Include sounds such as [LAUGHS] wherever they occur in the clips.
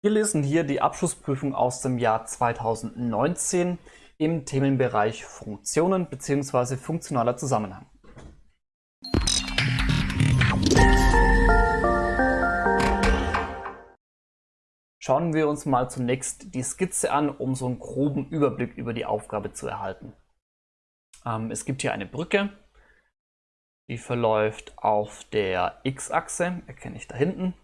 Wir lesen hier die Abschlussprüfung aus dem Jahr 2019 im Themenbereich Funktionen bzw. funktionaler Zusammenhang. Schauen wir uns mal zunächst die Skizze an, um so einen groben Überblick über die Aufgabe zu erhalten. Ähm, es gibt hier eine Brücke, die verläuft auf der x-Achse, erkenne ich da hinten.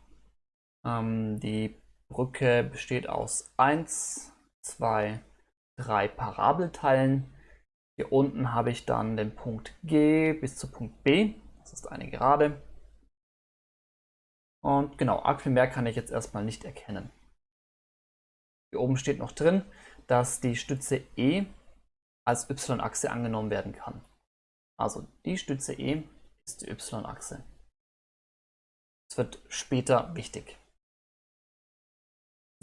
Ähm, die Brücke besteht aus 1, 2, 3 Parabelteilen. Hier unten habe ich dann den Punkt G bis zu Punkt B. Das ist eine Gerade. Und genau, arg viel mehr kann ich jetzt erstmal nicht erkennen. Hier oben steht noch drin, dass die Stütze E als y-Achse angenommen werden kann. Also die Stütze E ist die y-Achse. Das wird später wichtig.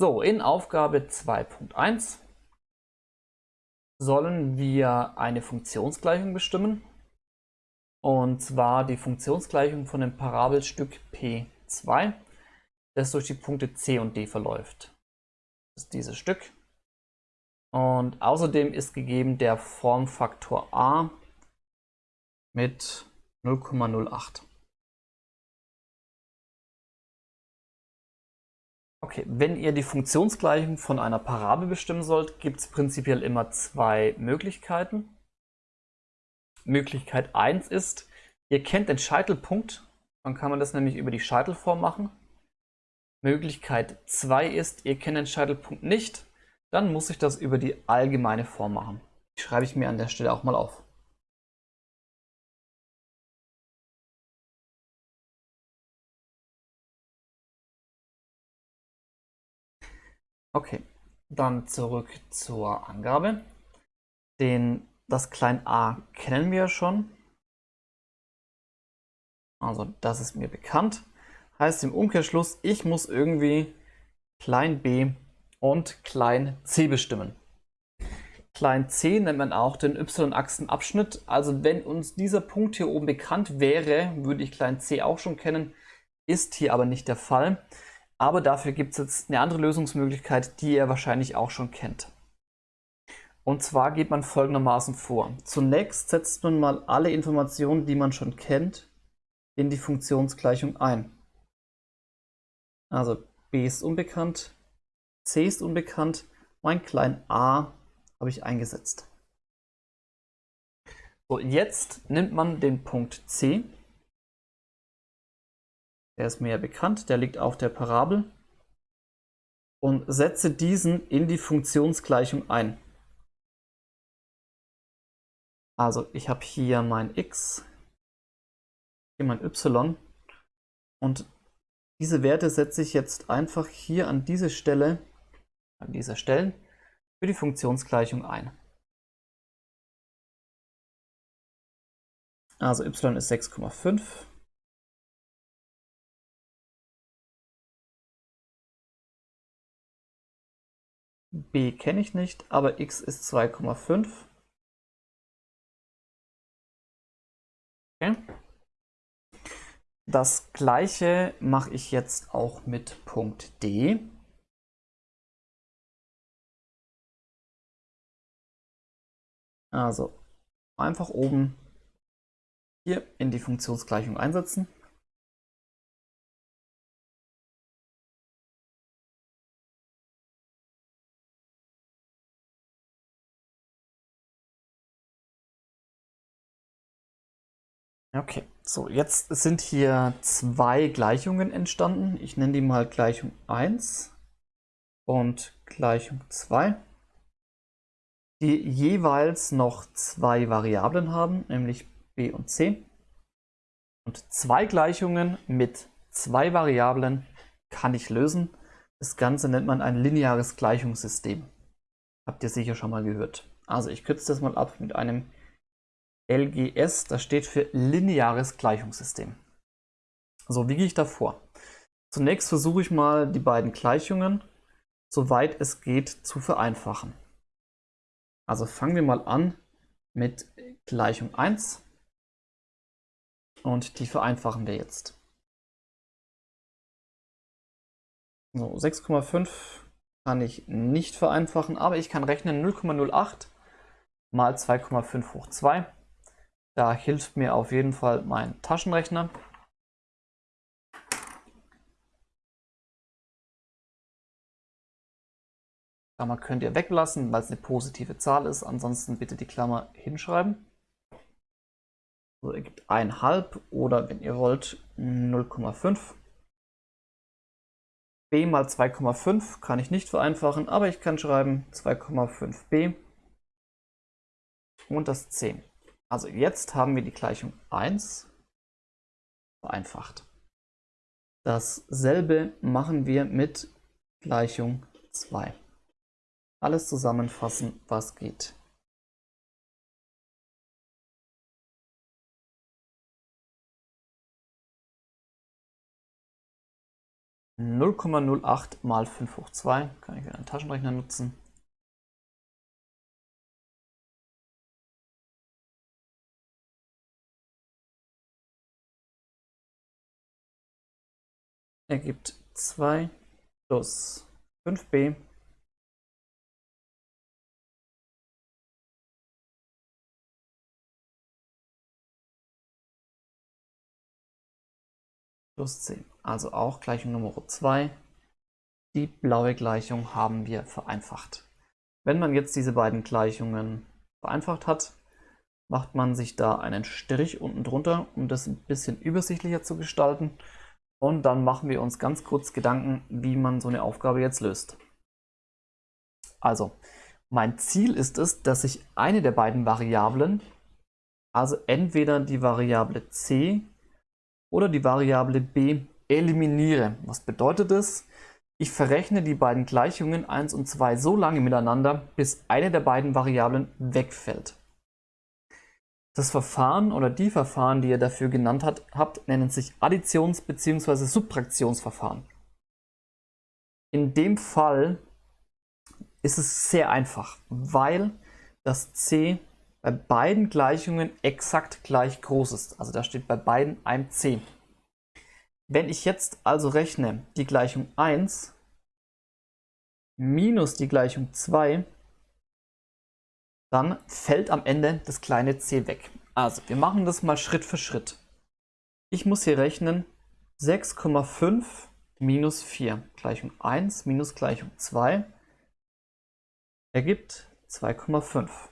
So, in Aufgabe 2.1 sollen wir eine Funktionsgleichung bestimmen. Und zwar die Funktionsgleichung von dem Parabelstück P2, das durch die Punkte C und D verläuft. Das ist dieses Stück. Und außerdem ist gegeben der Formfaktor a mit 0,08. Okay, wenn ihr die Funktionsgleichung von einer Parabel bestimmen sollt, gibt es prinzipiell immer zwei Möglichkeiten. Möglichkeit 1 ist, ihr kennt den Scheitelpunkt, dann kann man das nämlich über die Scheitelform machen. Möglichkeit 2 ist, ihr kennt den Scheitelpunkt nicht, dann muss ich das über die allgemeine Form machen. Die schreibe ich mir an der Stelle auch mal auf. Okay, dann zurück zur Angabe. Den, das klein a kennen wir schon. Also das ist mir bekannt. Heißt im Umkehrschluss, ich muss irgendwie klein b und klein c bestimmen. Klein c nennt man auch den y-Achsenabschnitt. Also wenn uns dieser Punkt hier oben bekannt wäre, würde ich klein c auch schon kennen. Ist hier aber nicht der Fall. Aber dafür gibt es jetzt eine andere Lösungsmöglichkeit, die ihr wahrscheinlich auch schon kennt. Und zwar geht man folgendermaßen vor. Zunächst setzt man mal alle Informationen, die man schon kennt, in die Funktionsgleichung ein. Also b ist unbekannt, c ist unbekannt, mein klein a habe ich eingesetzt. So, jetzt nimmt man den Punkt c der ist mir ja bekannt, der liegt auf der Parabel. Und setze diesen in die Funktionsgleichung ein. Also ich habe hier mein x, hier mein y und diese Werte setze ich jetzt einfach hier an diese Stelle, an dieser Stelle, für die Funktionsgleichung ein. Also y ist 6,5 b kenne ich nicht, aber x ist 2,5. Okay. Das gleiche mache ich jetzt auch mit Punkt D. Also einfach oben hier in die Funktionsgleichung einsetzen. Okay, so jetzt sind hier zwei Gleichungen entstanden. Ich nenne die mal Gleichung 1 und Gleichung 2, die jeweils noch zwei Variablen haben, nämlich b und c. Und zwei Gleichungen mit zwei Variablen kann ich lösen. Das Ganze nennt man ein lineares Gleichungssystem. Habt ihr sicher schon mal gehört. Also ich kürze das mal ab mit einem LGS, das steht für lineares Gleichungssystem. So, wie gehe ich da vor? Zunächst versuche ich mal die beiden Gleichungen, soweit es geht, zu vereinfachen. Also fangen wir mal an mit Gleichung 1 und die vereinfachen wir jetzt. So, 6,5 kann ich nicht vereinfachen, aber ich kann rechnen 0,08 mal 2,5 hoch 2. Da hilft mir auf jeden Fall mein Taschenrechner. Klammer könnt ihr weglassen, weil es eine positive Zahl ist. Ansonsten bitte die Klammer hinschreiben. So ergibt 1,5 oder wenn ihr wollt 0,5. b mal 2,5 kann ich nicht vereinfachen, aber ich kann schreiben 2,5b und das 10. Also jetzt haben wir die Gleichung 1 vereinfacht. Dasselbe machen wir mit Gleichung 2 alles zusammenfassen, was geht. Null Komma null acht mal fünf hoch zwei kann ich wieder einen Taschenrechner nutzen. Ergibt 2 plus 5b plus 10. Also auch Gleichung Nummer 2. Die blaue Gleichung haben wir vereinfacht. Wenn man jetzt diese beiden Gleichungen vereinfacht hat, macht man sich da einen Strich unten drunter, um das ein bisschen übersichtlicher zu gestalten. Und dann machen wir uns ganz kurz Gedanken, wie man so eine Aufgabe jetzt löst. Also, mein Ziel ist es, dass ich eine der beiden Variablen, also entweder die Variable c oder die Variable b eliminiere. Was bedeutet das? Ich verrechne die beiden Gleichungen 1 und 2 so lange miteinander, bis eine der beiden Variablen wegfällt. Das Verfahren oder die Verfahren, die ihr dafür genannt habt, nennen sich Additions- bzw. Subtraktionsverfahren. In dem Fall ist es sehr einfach, weil das c bei beiden Gleichungen exakt gleich groß ist. Also da steht bei beiden ein c. Wenn ich jetzt also rechne die Gleichung 1 minus die Gleichung 2, dann fällt am Ende das kleine c weg. Also wir machen das mal Schritt für Schritt. Ich muss hier rechnen 6,5 minus 4. Gleichung 1 minus Gleichung 2 ergibt 2,5.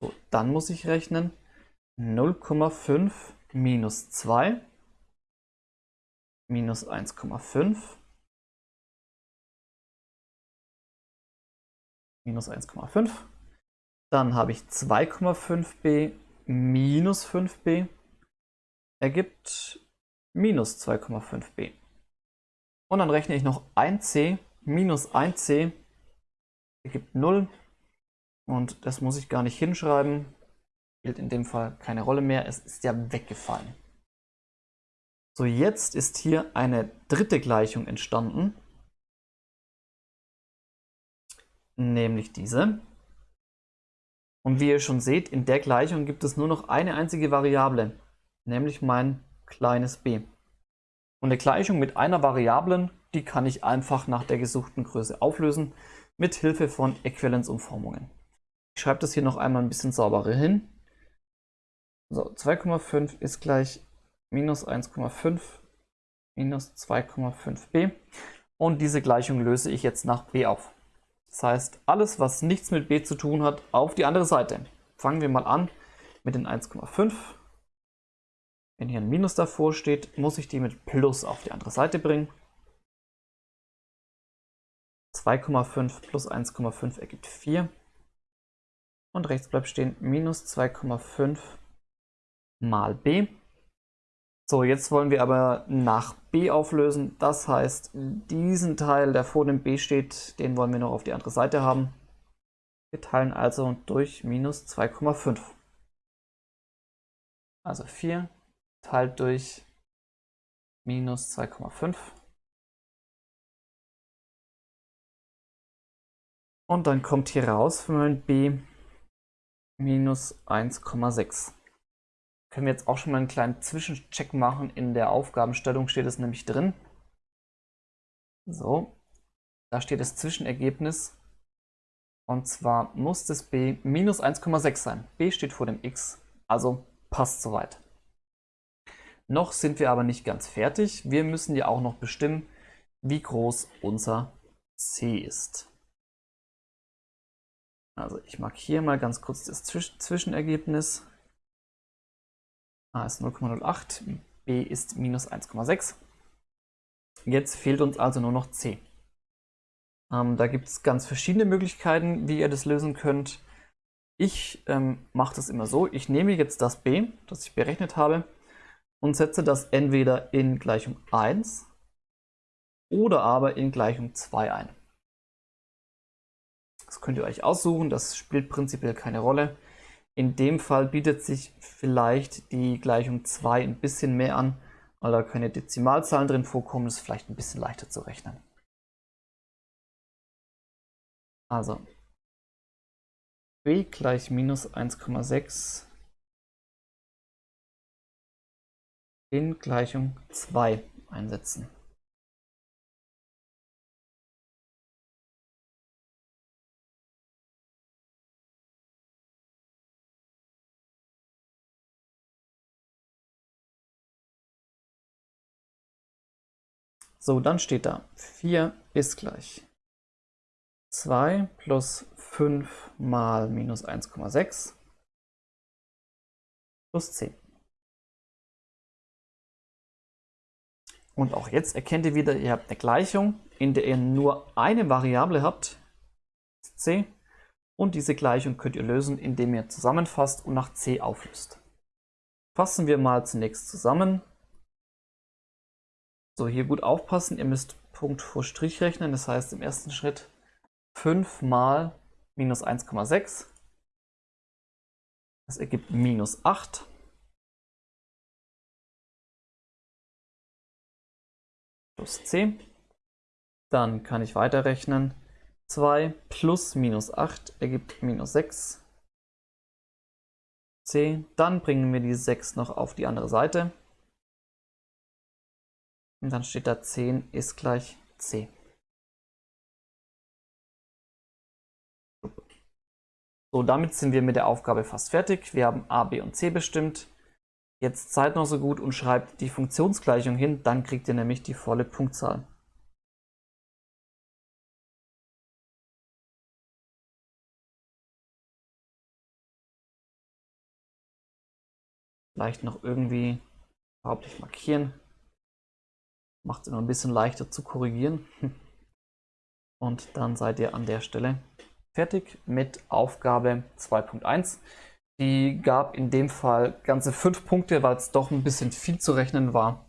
So, dann muss ich rechnen 0,5 minus 2 minus 1,5 minus 1,5. Dann habe ich 2,5b minus 5b ergibt minus 2,5b. Und dann rechne ich noch 1c minus 1c ergibt 0 und das muss ich gar nicht hinschreiben. Spielt in dem Fall keine Rolle mehr. Es ist ja weggefallen. So, jetzt ist hier eine dritte Gleichung entstanden. Nämlich diese. Und wie ihr schon seht, in der Gleichung gibt es nur noch eine einzige Variable, nämlich mein kleines b. Und eine Gleichung mit einer Variablen, die kann ich einfach nach der gesuchten Größe auflösen, mit Hilfe von Äquivalenzumformungen. Ich schreibe das hier noch einmal ein bisschen sauberer hin. So, 2,5 ist gleich minus 1,5 minus 2,5b. Und diese Gleichung löse ich jetzt nach b auf. Das heißt, alles, was nichts mit b zu tun hat, auf die andere Seite. Fangen wir mal an mit den 1,5. Wenn hier ein Minus davor steht, muss ich die mit Plus auf die andere Seite bringen. 2,5 plus 1,5 ergibt 4 und rechts bleibt stehen minus 2,5 mal b. So, jetzt wollen wir aber nach b auflösen. Das heißt, diesen Teil, der vor dem b steht, den wollen wir noch auf die andere Seite haben. Wir teilen also durch minus 2,5. Also 4 teilt durch minus 2,5. Und dann kommt hier raus für mein b minus 1,6. Können wir jetzt auch schon mal einen kleinen Zwischencheck machen. In der Aufgabenstellung steht es nämlich drin. So, da steht das Zwischenergebnis. Und zwar muss das b minus 1,6 sein. b steht vor dem x, also passt soweit. Noch sind wir aber nicht ganz fertig. Wir müssen ja auch noch bestimmen, wie groß unser c ist. Also ich markiere mal ganz kurz das Zwischenergebnis. A ist 0,08, b ist minus 1,6. Jetzt fehlt uns also nur noch c. Ähm, da gibt es ganz verschiedene Möglichkeiten, wie ihr das lösen könnt. Ich ähm, mache das immer so, ich nehme jetzt das b, das ich berechnet habe, und setze das entweder in Gleichung 1 oder aber in Gleichung 2 ein. Das könnt ihr euch aussuchen, das spielt prinzipiell keine Rolle. In dem Fall bietet sich vielleicht die Gleichung 2 ein bisschen mehr an, weil da keine Dezimalzahlen drin vorkommen, ist vielleicht ein bisschen leichter zu rechnen. Also b gleich minus 1,6 in Gleichung 2 einsetzen. So, dann steht da 4 ist gleich 2 plus 5 mal minus 1,6 plus 10. Und auch jetzt erkennt ihr wieder, ihr habt eine Gleichung, in der ihr nur eine Variable habt, c, und diese Gleichung könnt ihr lösen, indem ihr zusammenfasst und nach c auflöst. Fassen wir mal zunächst zusammen. So, hier gut aufpassen, ihr müsst Punkt vor Strich rechnen, das heißt im ersten Schritt 5 mal minus 1,6. Das ergibt minus 8. plus c. Dann kann ich weiterrechnen. 2 plus minus 8 ergibt minus 6 c. Dann bringen wir die 6 noch auf die andere Seite. Und dann steht da 10 ist gleich c. So, damit sind wir mit der Aufgabe fast fertig. Wir haben a, b und c bestimmt. Jetzt seid noch so gut und schreibt die Funktionsgleichung hin, dann kriegt ihr nämlich die volle Punktzahl. Vielleicht noch irgendwie hauptsächlich markieren. Macht es immer ein bisschen leichter zu korrigieren. [LAUGHS] Und dann seid ihr an der Stelle fertig mit Aufgabe 2.1. Die gab in dem Fall ganze fünf Punkte, weil es doch ein bisschen viel zu rechnen war.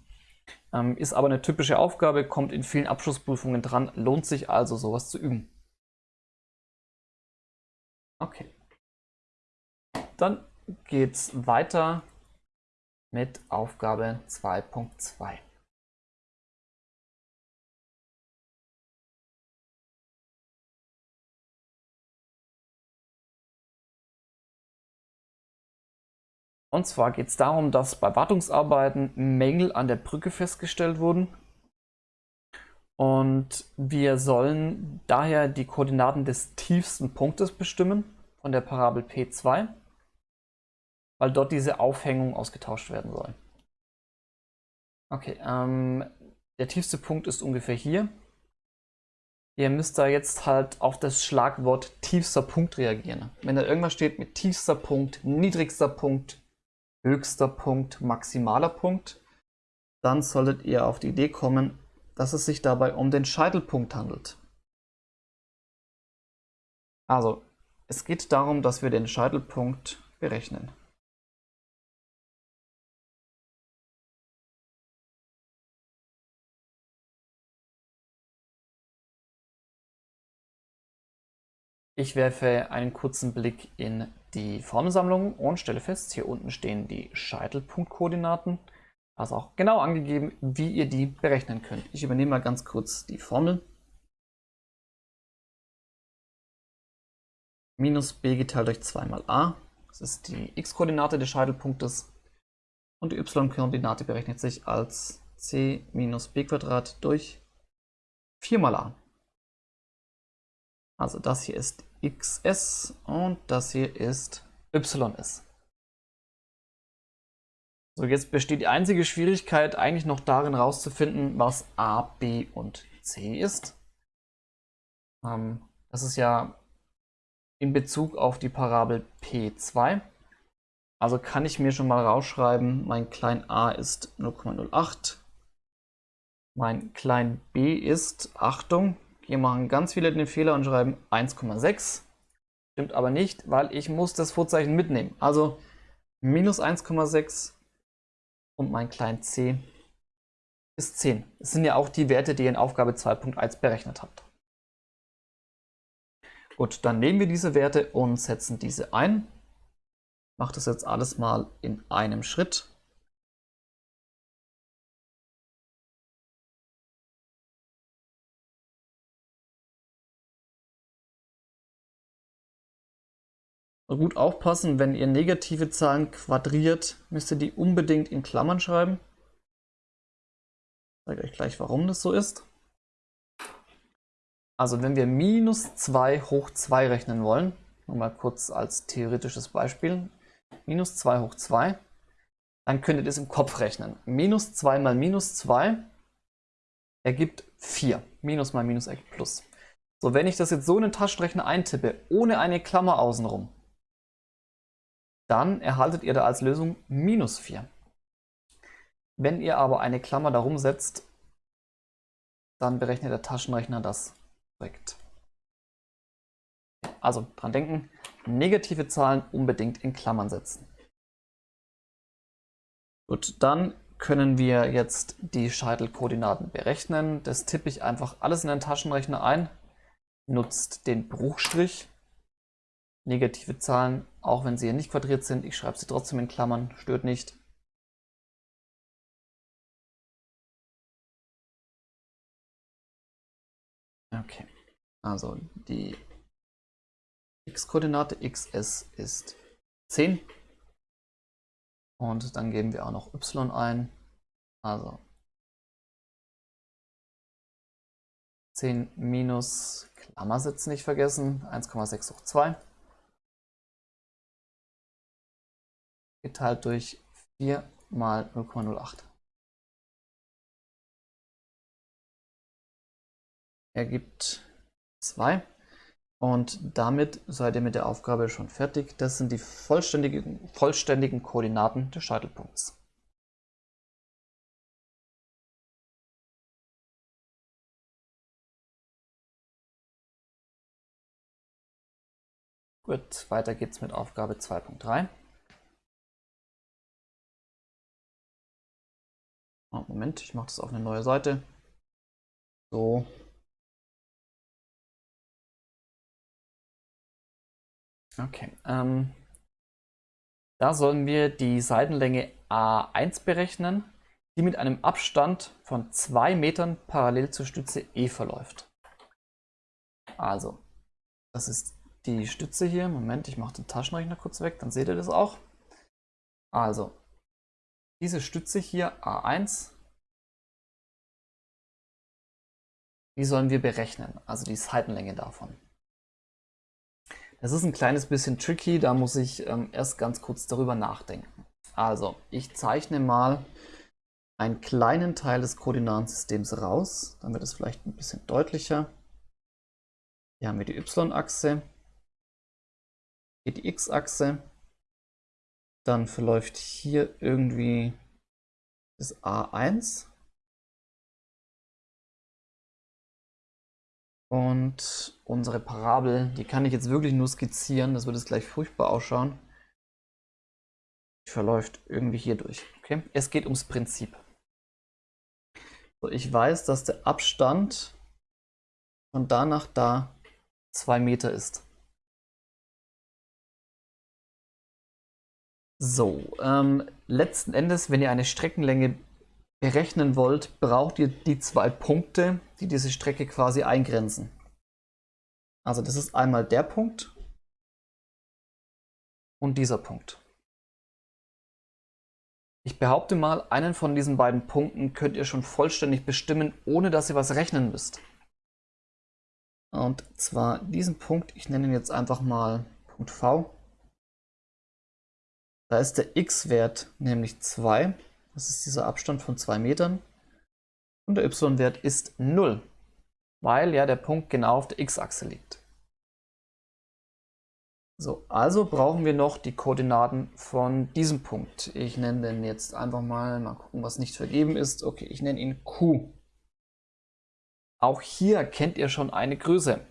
Ähm, ist aber eine typische Aufgabe, kommt in vielen Abschlussprüfungen dran, lohnt sich also sowas zu üben. Okay. Dann geht es weiter mit Aufgabe 2.2. Und zwar geht es darum, dass bei Wartungsarbeiten Mängel an der Brücke festgestellt wurden. Und wir sollen daher die Koordinaten des tiefsten Punktes bestimmen von der Parabel P2, weil dort diese Aufhängung ausgetauscht werden soll. Okay, ähm, der tiefste Punkt ist ungefähr hier. Ihr müsst da jetzt halt auf das Schlagwort tiefster Punkt reagieren. Wenn da irgendwas steht mit tiefster Punkt, niedrigster Punkt, höchster Punkt, maximaler Punkt, dann solltet ihr auf die Idee kommen, dass es sich dabei um den Scheitelpunkt handelt. Also, es geht darum, dass wir den Scheitelpunkt berechnen. Ich werfe einen kurzen Blick in die Formelsammlung und stelle fest, hier unten stehen die Scheitelpunktkoordinaten. Also auch genau angegeben, wie ihr die berechnen könnt. Ich übernehme mal ganz kurz die Formel. Minus b geteilt durch 2 mal a. Das ist die x-Koordinate des Scheitelpunktes. Und die y-Koordinate berechnet sich als c minus b durch 4 mal a. Also das hier ist xs und das hier ist ys. So, jetzt besteht die einzige Schwierigkeit eigentlich noch darin herauszufinden, was a, b und c ist. Ähm, das ist ja in Bezug auf die Parabel P2. Also kann ich mir schon mal rausschreiben, mein klein a ist 0,08. Mein klein b ist, Achtung, hier machen ganz viele den Fehler und schreiben 1,6. Stimmt aber nicht, weil ich muss das Vorzeichen mitnehmen. Also minus 1,6 und mein klein c ist 10. Das sind ja auch die Werte, die ihr in Aufgabe 2.1 berechnet habt. Gut, dann nehmen wir diese Werte und setzen diese ein. Ich mache das jetzt alles mal in einem Schritt. Gut aufpassen, wenn ihr negative Zahlen quadriert, müsst ihr die unbedingt in Klammern schreiben. Ich zeige euch gleich, warum das so ist. Also wenn wir minus 2 hoch 2 rechnen wollen, nur mal kurz als theoretisches Beispiel, minus 2 hoch 2, dann könnt ihr das im Kopf rechnen. Minus 2 mal minus 2 ergibt 4. Minus mal minus ergibt plus. So, wenn ich das jetzt so in den Taschenrechner eintippe, ohne eine Klammer außenrum, dann erhaltet ihr da als Lösung minus 4. Wenn ihr aber eine Klammer darum setzt, dann berechnet der Taschenrechner das korrekt. Also dran denken, negative Zahlen unbedingt in Klammern setzen. Gut, dann können wir jetzt die Scheitelkoordinaten berechnen. Das tippe ich einfach alles in den Taschenrechner ein, nutzt den Bruchstrich negative Zahlen, auch wenn sie hier nicht quadriert sind. Ich schreibe sie trotzdem in Klammern, stört nicht. Okay, also die x-Koordinate xs ist 10. Und dann geben wir auch noch y ein. Also 10 minus Klammersätze nicht vergessen, 1,6 hoch 2. geteilt durch 4 mal 0,08. Ergibt 2. Und damit seid ihr mit der Aufgabe schon fertig. Das sind die vollständigen, vollständigen Koordinaten des Scheitelpunkts. Gut, weiter geht's mit Aufgabe 2.3. Oh, Moment, ich mache das auf eine neue Seite. So. Okay. Ähm, da sollen wir die Seitenlänge A1 berechnen, die mit einem Abstand von 2 Metern parallel zur Stütze E verläuft. Also, das ist die Stütze hier. Moment, ich mache den Taschenrechner kurz weg, dann seht ihr das auch. Also, diese Stütze hier, A1, die sollen wir berechnen, also die Seitenlänge davon. Das ist ein kleines bisschen tricky, da muss ich ähm, erst ganz kurz darüber nachdenken. Also, ich zeichne mal einen kleinen Teil des Koordinatensystems raus, dann wird es vielleicht ein bisschen deutlicher. Hier haben wir die y-Achse, hier die x-Achse, dann verläuft hier irgendwie das A1. Und unsere Parabel, die kann ich jetzt wirklich nur skizzieren, das wird jetzt gleich furchtbar ausschauen. Die verläuft irgendwie hier durch. Okay? Es geht ums Prinzip. So, ich weiß, dass der Abstand von da nach da 2 Meter ist. So, ähm, letzten Endes, wenn ihr eine Streckenlänge berechnen wollt, braucht ihr die zwei Punkte, die diese Strecke quasi eingrenzen. Also das ist einmal der Punkt und dieser Punkt. Ich behaupte mal, einen von diesen beiden Punkten könnt ihr schon vollständig bestimmen, ohne dass ihr was rechnen müsst. Und zwar diesen Punkt, ich nenne ihn jetzt einfach mal Punkt V. Da ist der x-Wert nämlich 2. Das ist dieser Abstand von 2 Metern. Und der y-Wert ist 0, weil ja der Punkt genau auf der x-Achse liegt. So, also brauchen wir noch die Koordinaten von diesem Punkt. Ich nenne den jetzt einfach mal, mal gucken, was nicht vergeben ist. Okay, ich nenne ihn Q. Auch hier kennt ihr schon eine Größe.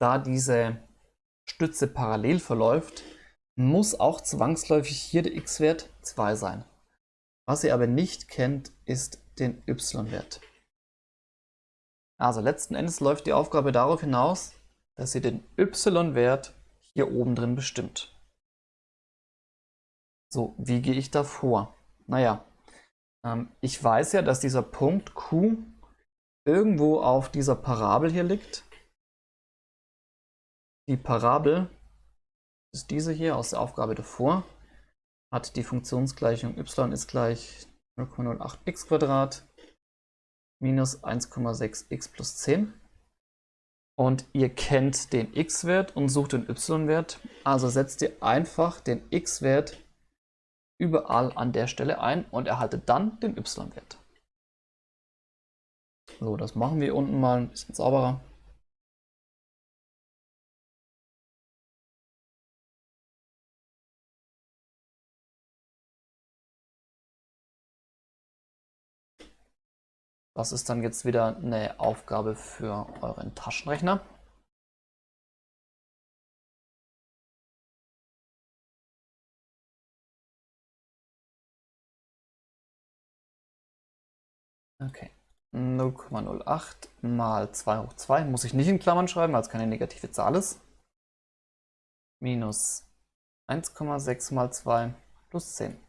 Da diese Stütze parallel verläuft, muss auch zwangsläufig hier der x-Wert 2 sein. Was ihr aber nicht kennt, ist den y-Wert. Also letzten Endes läuft die Aufgabe darauf hinaus, dass ihr den y-Wert hier oben drin bestimmt. So, wie gehe ich da vor? Naja, ähm, ich weiß ja, dass dieser Punkt Q irgendwo auf dieser Parabel hier liegt. Die Parabel ist diese hier aus der Aufgabe davor, hat die Funktionsgleichung y ist gleich 0,08x minus 1,6x plus 10. Und ihr kennt den x-Wert und sucht den y-Wert. Also setzt ihr einfach den x-Wert überall an der Stelle ein und erhaltet dann den y-Wert. So, das machen wir unten mal ein bisschen sauberer. Das ist dann jetzt wieder eine Aufgabe für euren Taschenrechner. Okay. 0,08 mal 2 hoch 2 muss ich nicht in Klammern schreiben, weil es keine negative Zahl ist. Minus 1,6 mal 2 plus 10.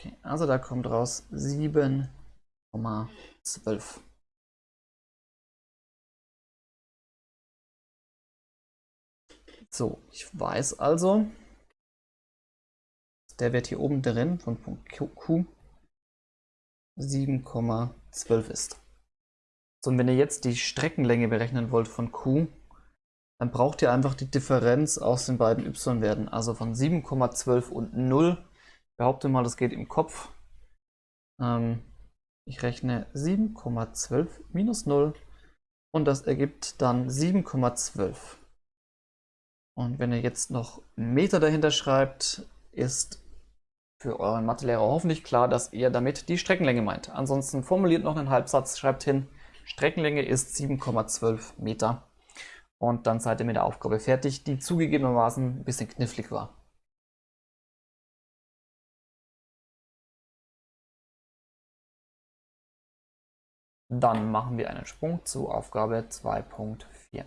Okay, also da kommt raus 7,12. So, ich weiß also, der Wert hier oben drin von Punkt Q 7,12 ist. So, und wenn ihr jetzt die Streckenlänge berechnen wollt von Q, dann braucht ihr einfach die Differenz aus den beiden y-Werten, also von 7,12 und 0 behaupte mal, das geht im Kopf. Ähm, ich rechne 7,12 minus 0 und das ergibt dann 7,12. Und wenn ihr jetzt noch Meter dahinter schreibt, ist für euren Mathelehrer hoffentlich klar, dass ihr damit die Streckenlänge meint. Ansonsten formuliert noch einen Halbsatz, schreibt hin, Streckenlänge ist 7,12 Meter. Und dann seid ihr mit der Aufgabe fertig, die zugegebenermaßen ein bisschen knifflig war. Dann machen wir einen Sprung zu Aufgabe 2.4.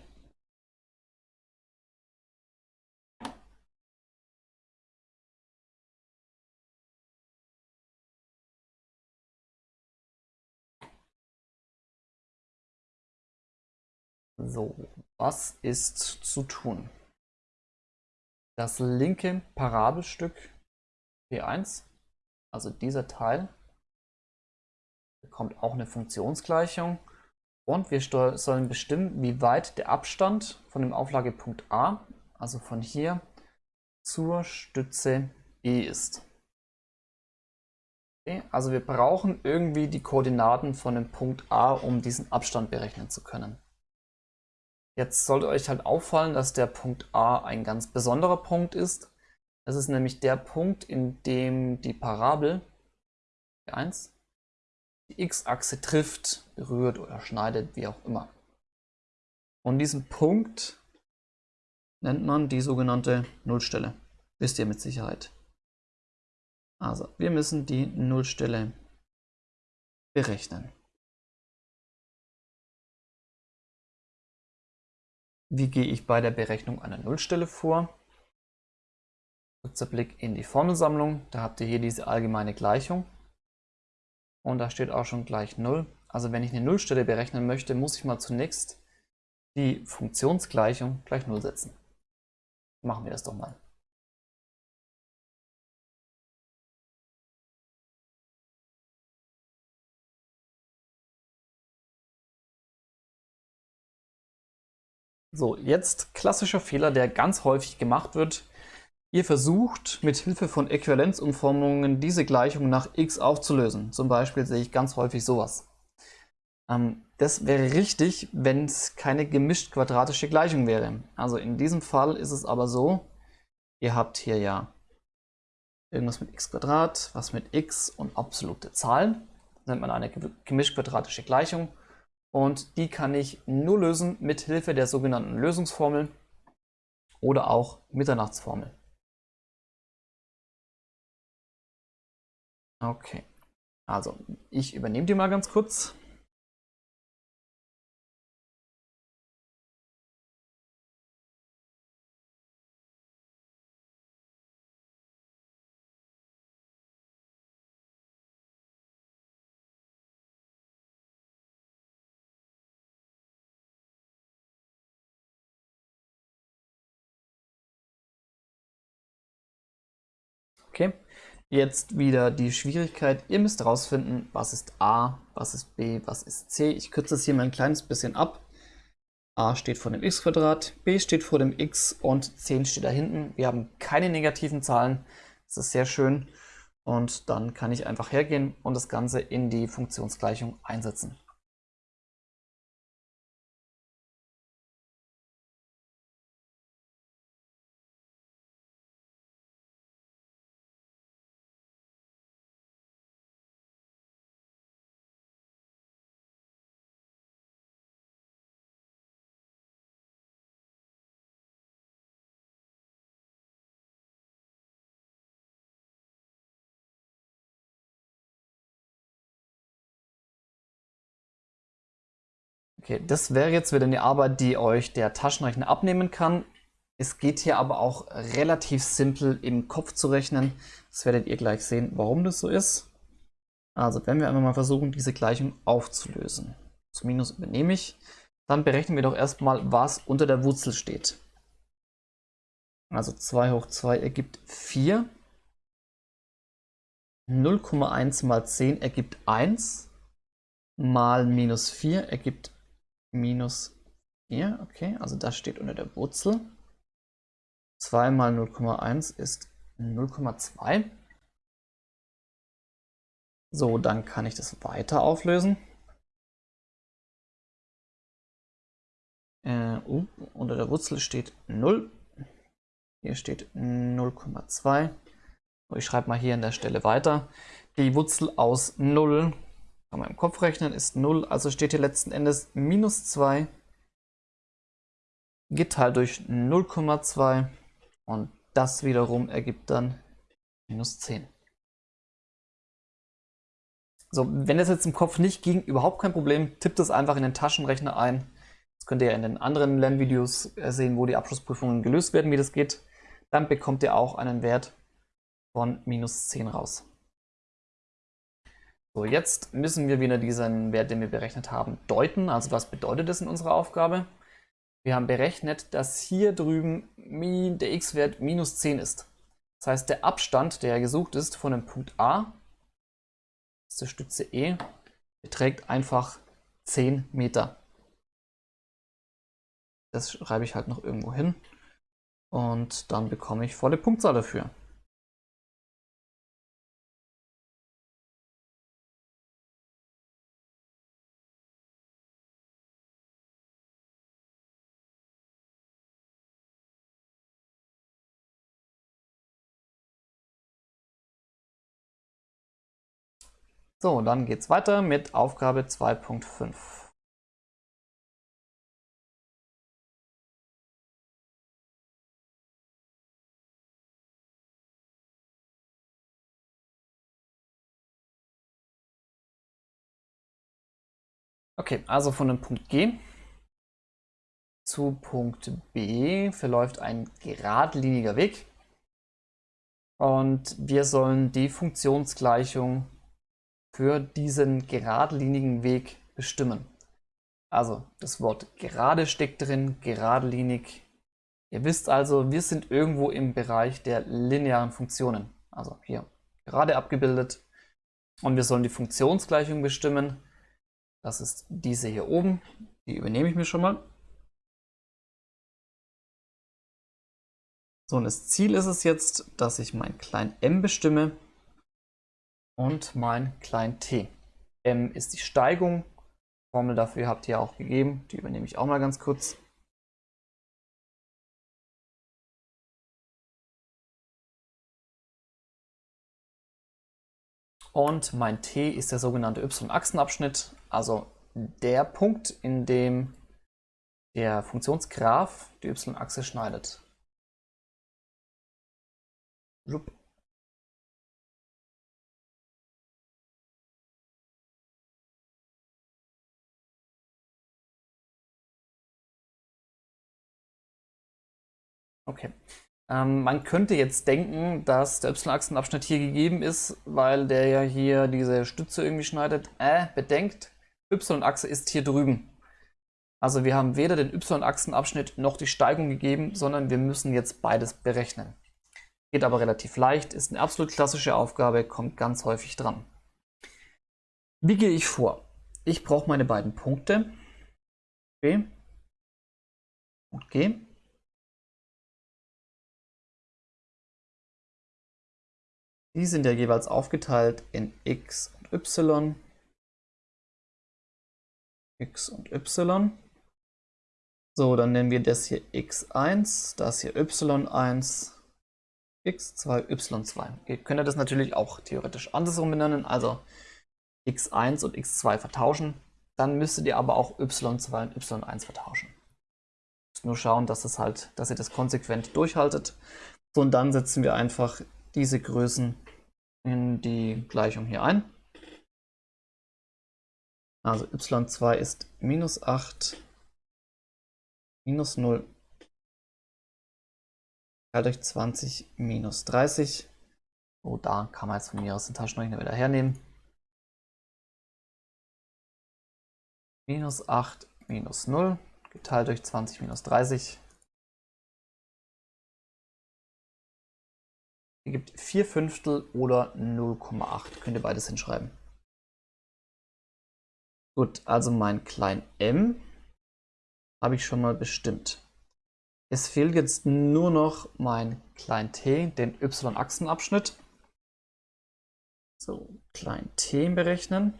So, was ist zu tun? Das linke Parabelstück P1, also dieser Teil, bekommt auch eine Funktionsgleichung. Und wir sollen bestimmen, wie weit der Abstand von dem Auflagepunkt A, also von hier, zur Stütze E ist. Okay, also wir brauchen irgendwie die Koordinaten von dem Punkt A, um diesen Abstand berechnen zu können. Jetzt sollte euch halt auffallen, dass der Punkt A ein ganz besonderer Punkt ist. Das ist nämlich der Punkt, in dem die Parabel 1 die x-Achse trifft, berührt oder schneidet, wie auch immer. Und diesen Punkt nennt man die sogenannte Nullstelle. Wisst ihr mit Sicherheit. Also, wir müssen die Nullstelle berechnen. Wie gehe ich bei der Berechnung einer Nullstelle vor? Kurzer Blick in die Formelsammlung. Da habt ihr hier diese allgemeine Gleichung und da steht auch schon gleich 0. Also wenn ich eine Nullstelle berechnen möchte, muss ich mal zunächst die Funktionsgleichung gleich 0 setzen. Machen wir das doch mal. So, jetzt klassischer Fehler, der ganz häufig gemacht wird. Ihr versucht mit Hilfe von Äquivalenzumformungen diese Gleichung nach x aufzulösen. Zum Beispiel sehe ich ganz häufig sowas. Ähm, das wäre richtig, wenn es keine gemischt quadratische Gleichung wäre. Also in diesem Fall ist es aber so, ihr habt hier ja irgendwas mit x was mit x und absolute Zahlen. Das nennt man eine gemischt quadratische Gleichung. Und die kann ich nur lösen mit Hilfe der sogenannten Lösungsformel oder auch Mitternachtsformel. Okay, also ich übernehme die mal ganz kurz. Jetzt wieder die Schwierigkeit. Ihr müsst herausfinden, was ist A, was ist B, was ist C. Ich kürze das hier mal ein kleines bisschen ab. A steht vor dem x B steht vor dem x und 10 steht da hinten. Wir haben keine negativen Zahlen. Das ist sehr schön. Und dann kann ich einfach hergehen und das Ganze in die Funktionsgleichung einsetzen. Okay, das wäre jetzt wieder eine Arbeit, die euch der Taschenrechner abnehmen kann. Es geht hier aber auch relativ simpel im Kopf zu rechnen. Das werdet ihr gleich sehen, warum das so ist. Also wenn wir einmal mal versuchen, diese Gleichung aufzulösen. Das Minus übernehme ich. Dann berechnen wir doch erstmal, was unter der Wurzel steht. Also 2 hoch 2 ergibt 4. 0,1 mal 10 ergibt 1. Mal minus 4 ergibt minus 4. Okay, also das steht unter der Wurzel. 2 mal 0,1 ist 0,2. So, dann kann ich das weiter auflösen. Äh, uh, unter der Wurzel steht 0. Hier steht 0,2. Ich schreibe mal hier an der Stelle weiter. Die Wurzel aus 0 kann man im Kopf rechnen, ist 0, also steht hier letzten Endes minus 2 geteilt durch 0,2 und das wiederum ergibt dann minus 10. So, wenn das jetzt im Kopf nicht ging, überhaupt kein Problem, tippt es einfach in den Taschenrechner ein. Das könnt ihr in den anderen Lernvideos sehen, wo die Abschlussprüfungen gelöst werden, wie das geht. Dann bekommt ihr auch einen Wert von minus 10 raus. So, jetzt müssen wir wieder diesen Wert, den wir berechnet haben, deuten. Also was bedeutet das in unserer Aufgabe? Wir haben berechnet, dass hier drüben der x-Wert minus 10 ist. Das heißt, der Abstand, der gesucht ist von dem Punkt A zur Stütze E, beträgt einfach 10 Meter. Das schreibe ich halt noch irgendwo hin. Und dann bekomme ich volle Punktzahl dafür. So, dann geht es weiter mit Aufgabe 2.5. Okay, also von dem Punkt G zu Punkt B verläuft ein geradliniger Weg. Und wir sollen die Funktionsgleichung für diesen geradlinigen Weg bestimmen. Also das Wort gerade steckt drin, geradlinig. Ihr wisst also, wir sind irgendwo im Bereich der linearen Funktionen. Also hier gerade abgebildet. Und wir sollen die Funktionsgleichung bestimmen. Das ist diese hier oben. Die übernehme ich mir schon mal. So, und das Ziel ist es jetzt, dass ich mein klein m bestimme und mein klein t. m ist die Steigung. Formel dafür habt ihr auch gegeben. Die übernehme ich auch mal ganz kurz. Und mein t ist der sogenannte y-Achsenabschnitt, also der Punkt, in dem der Funktionsgraph die y-Achse schneidet. Okay. Ähm, man könnte jetzt denken, dass der y-Achsenabschnitt hier gegeben ist, weil der ja hier diese Stütze irgendwie schneidet. Äh, bedenkt, y-Achse ist hier drüben. Also wir haben weder den y-Achsenabschnitt noch die Steigung gegeben, sondern wir müssen jetzt beides berechnen. Geht aber relativ leicht, ist eine absolut klassische Aufgabe, kommt ganz häufig dran. Wie gehe ich vor? Ich brauche meine beiden Punkte, B und G. Die sind ja jeweils aufgeteilt in x und y, x und y. So, dann nennen wir das hier x1, das hier y1, x2, y2. Ihr könnt das natürlich auch theoretisch andersrum benennen, also x1 und x2 vertauschen. Dann müsstet ihr aber auch y2 und y1 vertauschen. Nur schauen, dass, es halt, dass ihr das konsequent durchhaltet. So, und dann setzen wir einfach diese Größen in die Gleichung hier ein. Also y2 ist minus 8, minus 0, teilt durch 20 minus 30. Oh, da kann man jetzt von mir aus den Taschenrechner wieder hernehmen. Minus 8 minus 0 geteilt durch 20 minus 30 ergibt 4 Fünftel oder 0,8. Könnt ihr beides hinschreiben. Gut, also mein klein m habe ich schon mal bestimmt. Es fehlt jetzt nur noch mein klein t, den y-Achsenabschnitt. So, klein t berechnen.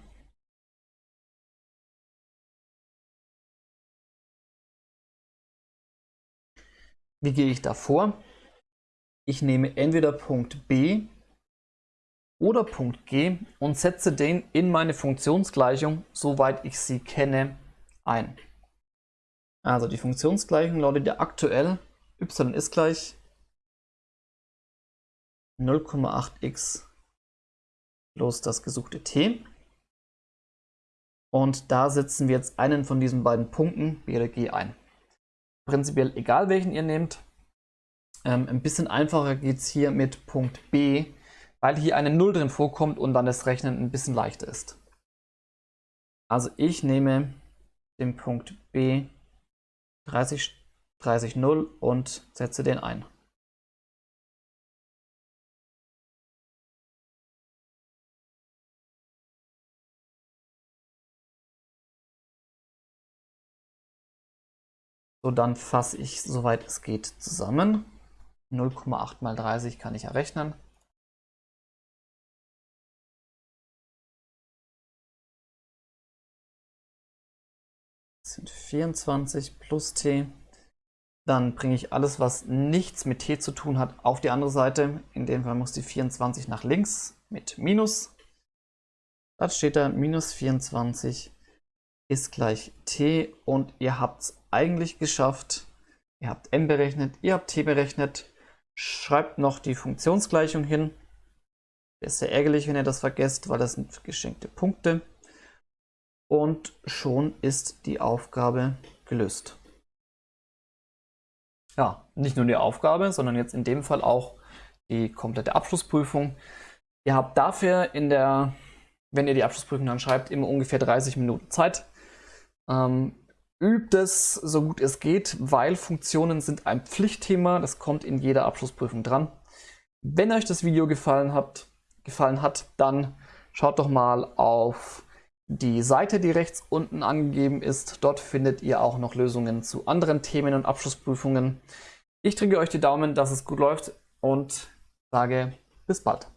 Wie gehe ich da vor? Ich nehme entweder Punkt B oder Punkt G und setze den in meine Funktionsgleichung, soweit ich sie kenne, ein. Also die Funktionsgleichung lautet ja aktuell y ist gleich 0,8x plus das gesuchte t. Und da setzen wir jetzt einen von diesen beiden Punkten, B oder G, ein. Prinzipiell egal welchen ihr nehmt, ähm, ein bisschen einfacher geht es hier mit Punkt B, weil hier eine 0 drin vorkommt und dann das Rechnen ein bisschen leichter ist. Also ich nehme den Punkt B 30, 30 0 und setze den ein. So, dann fasse ich, soweit es geht, zusammen. 0,8 mal 30 kann ich errechnen. Das sind 24 plus t. Dann bringe ich alles, was nichts mit t zu tun hat, auf die andere Seite. In dem Fall muss die 24 nach links mit Minus. Da steht da minus 24 ist gleich t und ihr habt es eigentlich geschafft. Ihr habt m berechnet, ihr habt t berechnet. Schreibt noch die Funktionsgleichung hin. ist sehr ärgerlich, wenn ihr das vergesst, weil das sind geschenkte Punkte. Und schon ist die Aufgabe gelöst. Ja, nicht nur die Aufgabe, sondern jetzt in dem Fall auch die komplette Abschlussprüfung. Ihr habt dafür in der, wenn ihr die Abschlussprüfung dann schreibt, immer ungefähr 30 Minuten Zeit. Ähm, Übt es so gut es geht, weil Funktionen sind ein Pflichtthema. Das kommt in jeder Abschlussprüfung dran. Wenn euch das Video gefallen hat, gefallen hat, dann schaut doch mal auf die Seite, die rechts unten angegeben ist. Dort findet ihr auch noch Lösungen zu anderen Themen und Abschlussprüfungen. Ich drücke euch die Daumen, dass es gut läuft und sage bis bald.